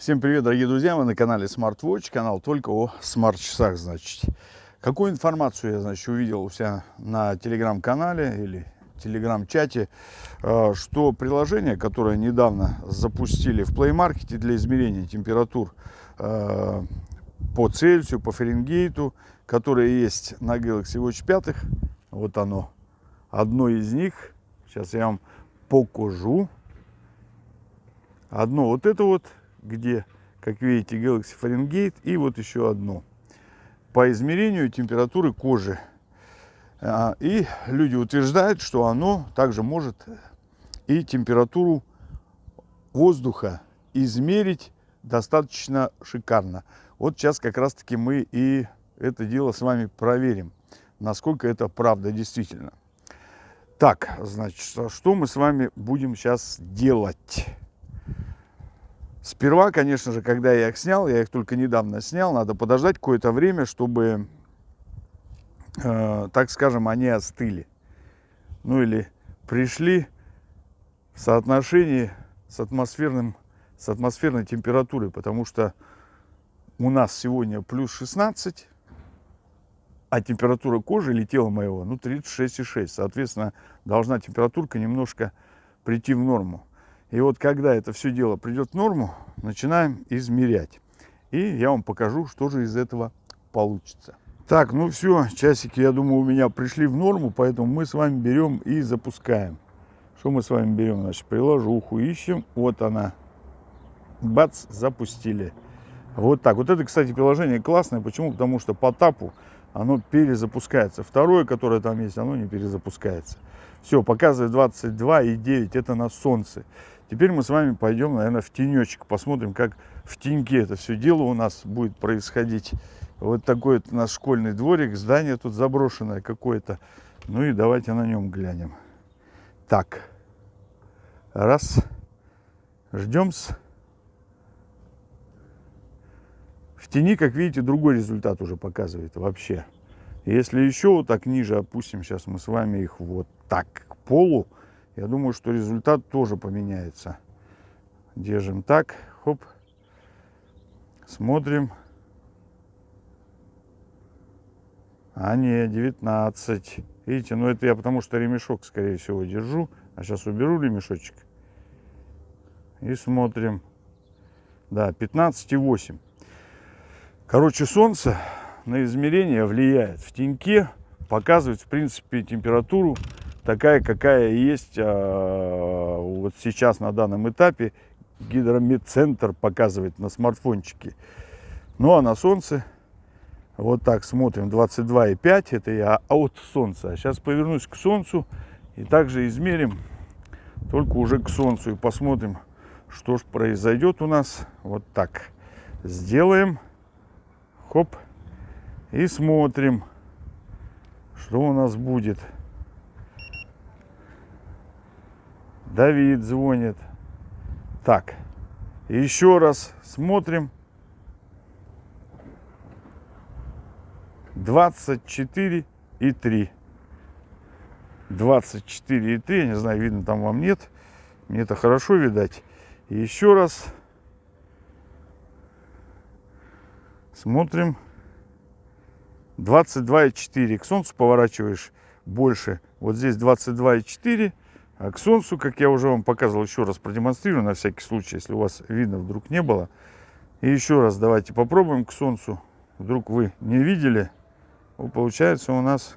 Всем привет, дорогие друзья! Вы на канале SmartWatch, канал только о смарт-часах, значит. Какую информацию я, значит, увидел у себя на телеграм-канале или телеграм-чате, э, что приложение, которое недавно запустили в Play Market для измерения температур э, по Цельсию, по Фаренгейту, которое есть на Galaxy Watch 5, вот оно, одно из них, сейчас я вам покажу. Одно вот это вот где, как видите, Galaxy Fahrenheit и вот еще одно. По измерению температуры кожи. А, и люди утверждают, что оно также может и температуру воздуха измерить достаточно шикарно. Вот сейчас как раз таки мы и это дело с вами проверим, насколько это правда действительно. Так, значит, что мы с вами будем сейчас делать? Сперва, конечно же, когда я их снял, я их только недавно снял, надо подождать какое-то время, чтобы, э, так скажем, они остыли. Ну или пришли в соотношении с, атмосферным, с атмосферной температурой, потому что у нас сегодня плюс 16, а температура кожи или тела моего, ну, 36,6. Соответственно, должна температурка немножко прийти в норму. И вот когда это все дело придет в норму, начинаем измерять. И я вам покажу, что же из этого получится. Так, ну все, часики, я думаю, у меня пришли в норму, поэтому мы с вами берем и запускаем. Что мы с вами берем? Значит, приложуху ищем. Вот она. Бац, запустили. Вот так. Вот это, кстати, приложение классное. Почему? Потому что по тапу оно перезапускается. Второе, которое там есть, оно не перезапускается. Все, показывает 22,9. Это на солнце. Теперь мы с вами пойдем, наверное, в тенечек, посмотрим, как в теньке это все дело у нас будет происходить. Вот такой вот наш школьный дворик, здание тут заброшенное какое-то. Ну и давайте на нем глянем. Так, раз, ждем -с. В тени, как видите, другой результат уже показывает вообще. Если еще вот так ниже опустим, сейчас мы с вами их вот так к полу, я думаю, что результат тоже поменяется. Держим так, хоп, смотрим. А не, 19. Видите, ну это я потому что ремешок, скорее всего, держу. А сейчас уберу ремешочек. И смотрим. Да, 15,8. Короче, солнце на измерение влияет. В теньке показывает, в принципе, температуру такая, какая есть а, вот сейчас на данном этапе. Гидромедцентр показывает на смартфончике. Ну а на солнце вот так смотрим 22,5 это я от солнца. Сейчас повернусь к солнцу и также измерим только уже к солнцу и посмотрим, что же произойдет у нас. Вот так сделаем. Хоп. И смотрим, что у нас будет. Давид звонит. Так, еще раз смотрим. 24 и 3. 24 и 3. Я не знаю, видно там вам нет. Мне это хорошо видать. Еще раз смотрим. 22,4. К солнцу поворачиваешь больше. Вот здесь 22,4. А к солнцу, как я уже вам показывал, еще раз продемонстрирую на всякий случай, если у вас видно вдруг не было. И еще раз давайте попробуем к солнцу. Вдруг вы не видели. Вот получается у нас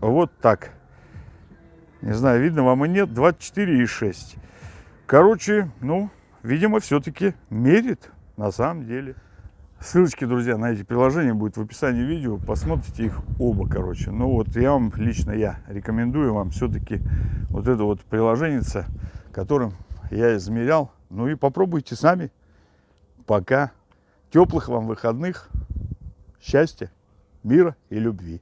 вот так. Не знаю, видно вам и нет. 24,6. Короче, ну, видимо, все-таки мерит на самом деле. Ссылочки, друзья, на эти приложения будет в описании видео. Посмотрите их оба, короче. Ну вот я вам, лично я, рекомендую вам все-таки вот это вот приложение, которым я измерял. Ну и попробуйте сами. Пока. Теплых вам выходных. Счастья, мира и любви.